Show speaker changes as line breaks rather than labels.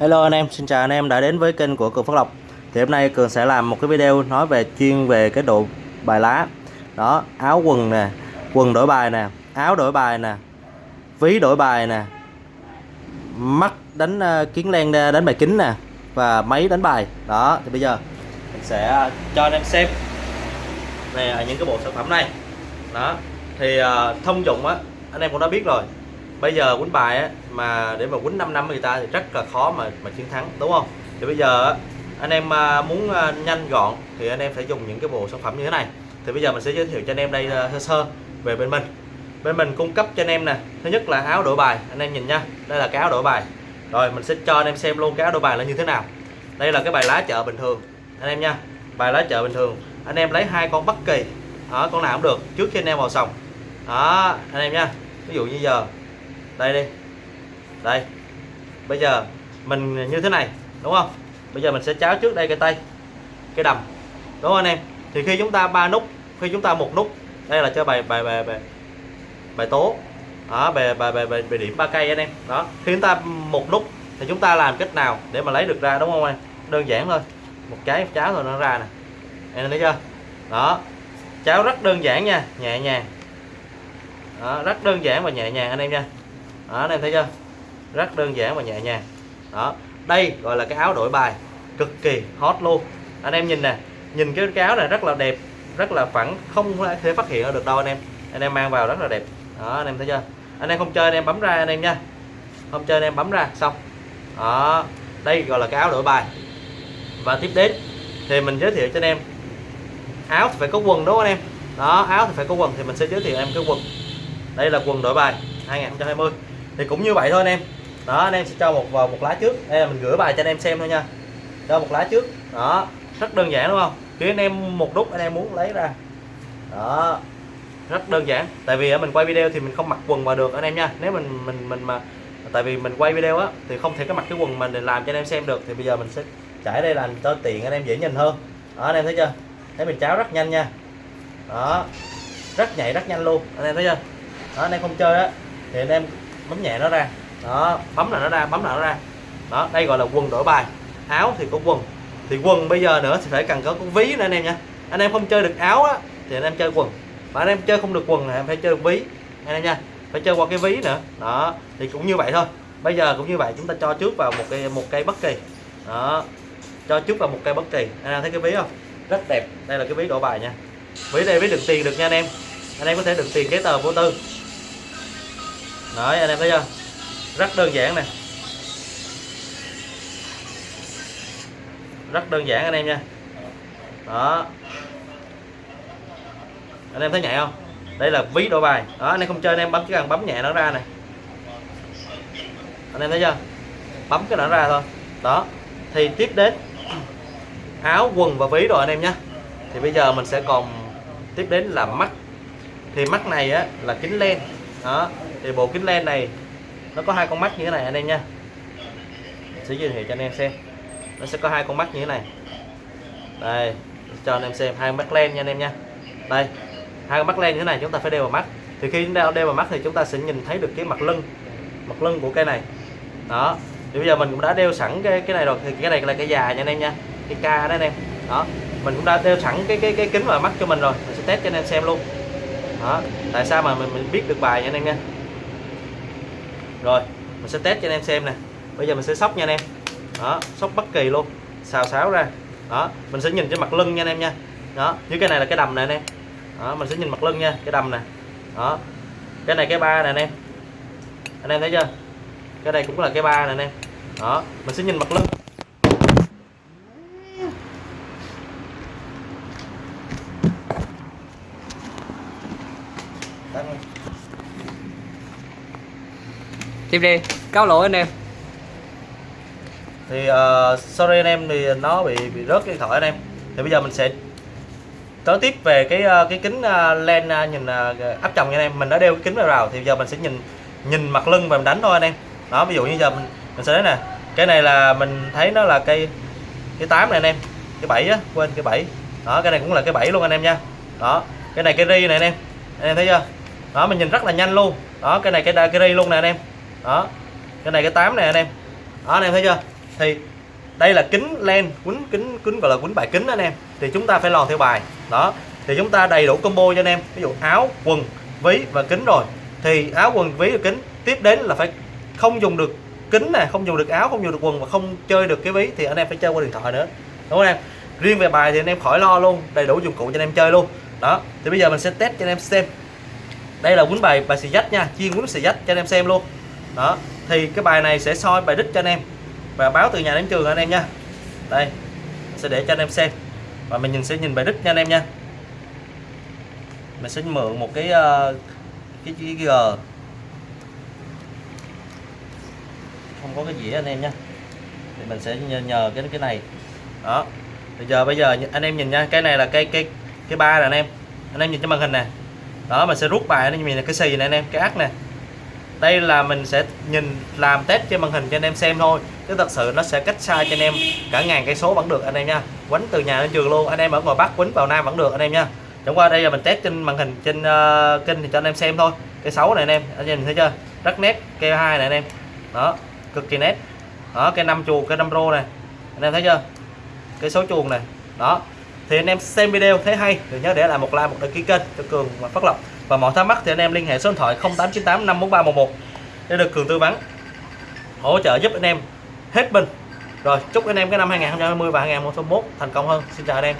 Hello anh em, xin chào anh em đã đến với kênh của Cường Phát Lộc. Thì hôm nay Cường sẽ làm một cái video nói về chuyên về cái độ bài lá. Đó, áo quần nè, quần đổi bài nè, áo đổi bài nè Ví đổi bài nè Mắt đánh uh, kiến len đánh bài kính nè Và máy đánh bài. Đó, thì bây giờ mình sẽ cho anh em xem Nè, những cái bộ sản phẩm này. Đó, thì uh, thông dụng á, anh em cũng đã biết rồi bây giờ quýnh bài á, mà để mà quýnh 5 năm người ta thì rất là khó mà mà chiến thắng đúng không? Thì bây giờ anh em à, muốn à, nhanh gọn thì anh em phải dùng những cái bộ sản phẩm như thế này. Thì bây giờ mình sẽ giới thiệu cho anh em đây à, sơ sơ về bên mình. Bên mình cung cấp cho anh em nè thứ nhất là áo đổi bài anh em nhìn nha đây là cái áo đổi bài. Rồi mình sẽ cho anh em xem luôn cái áo đổi bài là như thế nào. Đây là cái bài lá chợ bình thường anh em nha bài lá chợ bình thường. Anh em lấy hai con bất kỳ đó, con nào cũng được trước khi anh em vào sòng. Đó anh em nha ví dụ như giờ đây đi. Đây. Bây giờ mình như thế này đúng không? Bây giờ mình sẽ cháo trước đây cái tay cái đầm đúng không anh em? Thì khi chúng ta ba nút khi chúng ta một nút đây là cho bài bài bài bài, bài tố. Đó bài bài bài, bài, bài điểm ba cây anh em. Đó khi chúng ta một nút thì chúng ta làm cách nào để mà lấy được ra đúng không anh đơn giản thôi. Một cái cháo rồi nó ra nè. Em thấy chưa? Đó. Cháo rất đơn giản nha nhẹ nhàng. Đó, rất đơn giản và nhẹ nhàng anh em nha đó anh em thấy chưa? Rất đơn giản và nhẹ nhàng. Đó đây gọi là cái áo đổi bài cực kỳ hot luôn. Anh em nhìn nè nhìn cái, cái áo này rất là đẹp rất là phẳng không thể phát hiện được đâu anh em. Anh em mang vào rất là đẹp. Đó anh em thấy chưa? Anh em không chơi anh em bấm ra anh em nha. Không chơi anh em bấm ra xong. Đó đây gọi là cái áo đổi bài. Và tiếp đến thì mình giới thiệu cho anh em. Áo thì phải có quần đúng không anh em? Đó áo thì phải có quần thì mình sẽ giới thiệu em cái quần. Đây là quần đổi bài 2020 thì cũng như vậy thôi anh em đó anh em sẽ cho một vào một lá trước đây là mình gửi bài cho anh em xem thôi nha cho một lá trước đó rất đơn giản đúng không khi anh em một nút anh em muốn lấy ra đó rất đơn giản tại vì mình quay video thì mình không mặc quần vào được anh em nha nếu mình mình mình mà tại vì mình quay video á thì không thể có mặc cái quần mình để làm cho anh em xem được thì bây giờ mình sẽ trải đây làm cho tiện anh em dễ nhìn hơn đó anh em thấy chưa thấy mình cháo rất nhanh nha đó rất nhạy rất nhanh luôn anh em thấy chưa đó anh em không chơi á thì anh em bấm nhẹ nó ra. Đó, bấm là nó ra, bấm là nó ra. Đó, đây gọi là quần đổi bài. Áo thì có quần. Thì quần bây giờ nữa thì phải cần có con ví nữa anh em nha anh em không chơi được áo á, thì anh em chơi quần. Mà anh em chơi không được quần thì em phải chơi được ví, anh em nha. Phải chơi qua cái ví nữa. Đó, thì cũng như vậy thôi. Bây giờ cũng như vậy, chúng ta cho trước vào một cây một cây bất kỳ. Đó, cho trước vào một cây bất kỳ. Anh em thấy cái ví không? Rất đẹp. Đây là cái ví đổi bài nha. Ví đây, ví đựng tiền được nha anh em. Anh em có thể đựng tiền giấy tờ vô tư đấy, anh em thấy chưa? Rất đơn giản nè. Rất đơn giản anh em nha. Đó. Anh em thấy nhẹ không? Đây là ví đổi bài. Đó, anh em không chơi, anh em bấm chỉ cần bấm nhẹ nó ra này anh em thấy chưa? Bấm cái nó ra thôi. Đó. Thì tiếp đến áo, quần và ví rồi anh em nhé. Thì bây giờ mình sẽ còn tiếp đến là mắt. Thì mắt này á, là kính len. Đó thì bộ kính len này nó có hai con mắt như thế này anh em nha. Sẽ giới thiệu cho anh em xem. Nó sẽ có hai con mắt như thế này. Đây cho anh em xem hai mắt len nha anh em nha. Đây hai con mắt len như thế này chúng ta phải đeo vào mắt. Thì khi chúng ta đeo vào mắt thì chúng ta sẽ nhìn thấy được cái mặt lưng mặt lưng của cây này. Đó thì bây giờ mình cũng đã đeo sẵn cái cái này rồi thì cái này là cái già nha anh em nha cái ca đó anh em. Đó mình cũng đã đeo sẵn cái cái cái kính vào mắt cho mình rồi. Mình sẽ test cho anh em xem luôn. Đó tại sao mà mình, mình biết được bài nha anh em nha rồi, mình sẽ test cho anh em xem nè. Bây giờ mình sẽ sóc nha anh em. Đó, sóc bất kỳ luôn. Xào xáo ra. Đó, mình sẽ nhìn trên mặt lưng nha anh em nha. Đó, như cái này là cái đầm này anh em. Đó, mình sẽ nhìn mặt lưng nha, cái đầm nè. Đó, cái này cái ba nè anh em. Anh em thấy chưa? Cái này cũng là cái ba nè anh em. Đó, mình sẽ nhìn mặt lưng.
Tiếp đi. Cáo lỗi anh em.
Thì uh, sorry anh em thì nó bị bị rớt cái thỏi thoại anh em. Thì bây giờ mình sẽ nói tiếp về cái uh, cái kính uh, len uh, nhìn uh, áp tròng nha anh em. Mình đã đeo cái kính vào rồi thì giờ mình sẽ nhìn nhìn mặt lưng và mình đánh thôi anh em. Đó ví dụ như giờ mình mình sẽ thấy nè. Cái này là mình thấy nó là cây cái tám này anh em. Cái bảy á quên cái bảy. Đó cái này cũng là cái bảy luôn anh em nha. Đó cái này cái ri này anh em. Anh em thấy chưa? Đó mình nhìn rất là nhanh luôn. Đó cái này cái cái ri luôn nè anh em đó. Cái này cái tám này anh em. Đó, anh em thấy chưa? Thì đây là kính len quýnh kính kính gọi là quýnh bài kính anh em. Thì chúng ta phải lòn theo bài. Đó. Thì chúng ta đầy đủ combo cho anh em. Ví dụ áo, quần, ví và kính rồi. Thì áo, quần, ví và kính tiếp đến là phải không dùng được kính nè, không dùng được áo, không dùng được quần và không chơi được cái ví thì anh em phải chơi qua điện thoại nữa. Đúng không anh em? Riêng về bài thì anh em khỏi lo luôn. Đầy đủ dụng cụ cho anh em chơi luôn. Đó. Thì bây giờ mình sẽ test cho anh em xem. Đây là quýnh bài bài xì dách nha. Chiên quýnh xì dách cho anh em xem luôn đó thì cái bài này sẽ soi bài đích cho anh em. Và báo từ nhà đến trường anh em nha. Đây sẽ để cho anh em xem. Và mình nhìn sẽ nhìn bài đích nha anh em nha. Mình sẽ mượn một cái cái cái, cái G. Không có cái gì anh em nha. Thì mình sẽ nhờ, nhờ cái cái này. Đó bây giờ bây giờ anh em nhìn nha. Cái này là cái cái cái ba nè anh em. Anh em nhìn cái màn hình nè. Đó mình sẽ rút bài anh em nhìn là cái xì này anh em cái ác nè đây là mình sẽ nhìn làm test trên màn hình cho anh em xem thôi. Chứ thật sự nó sẽ cách xa cho anh em cả ngàn cây số vẫn được anh em nha. Quánh từ nhà đến trường luôn anh em ở ngoài bắc quánh vào nam vẫn được anh em nha. Chẳng qua đây là mình test trên màn hình trên uh, kênh thì cho anh em xem thôi. Cái 6 này anh em anh em thấy chưa? Rất nét cây hai này anh em. Đó cực kỳ nét. Đó cây năm chuồng cây năm rô này. Anh em thấy chưa? Cái số chuồng này. Đó thì anh em xem video thấy hay, thì nhớ để lại một like, một đăng ký kênh cho cường và phát lộc. Và mọi thắc mắc thì anh em liên hệ số điện thoại 0898 54311 để được cường tư vấn, hỗ trợ giúp anh em hết mình. Rồi, chúc anh em cái năm 2020 và 2021 thành công hơn. Xin chào anh em.